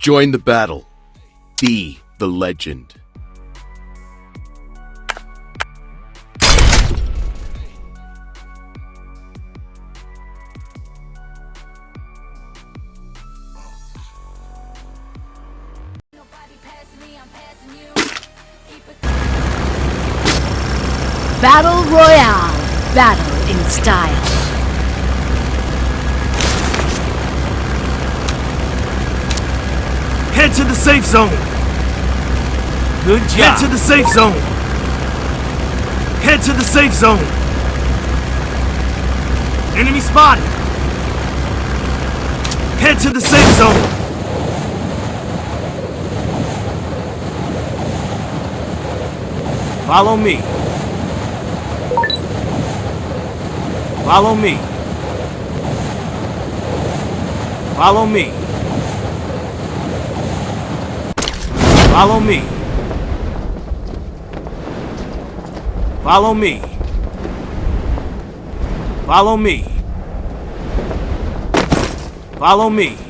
Join the battle. Be the legend. Battle Royale. Battle in style. Head to the safe zone. Good job. Head to the safe zone. Head to the safe zone. Enemy spotted. Head to the safe zone. Follow me. Follow me. Follow me. Follow me. Follow me. Follow me. Follow me.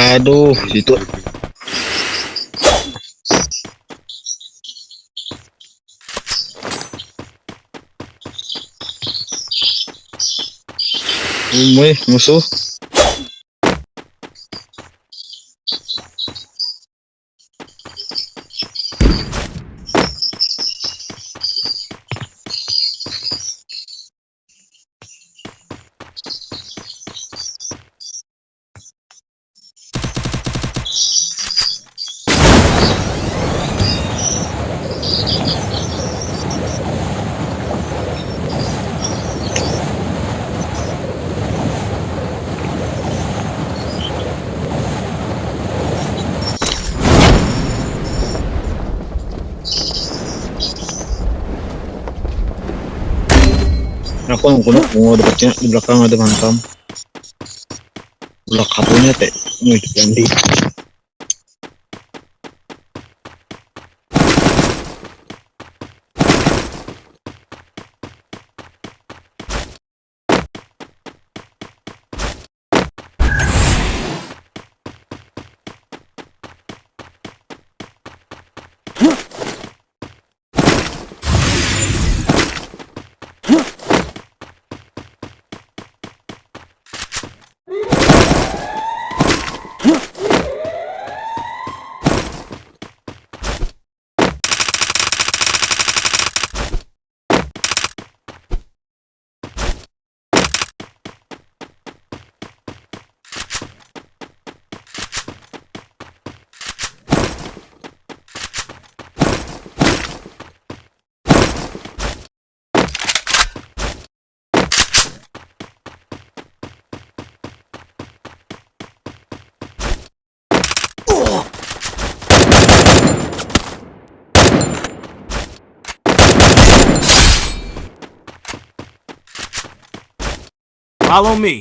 Aduh, situ. Umuy, musuh. apa yang kuno ada dapatnya di belakang ada mantam belakang kapunya teh ini yang Follow me.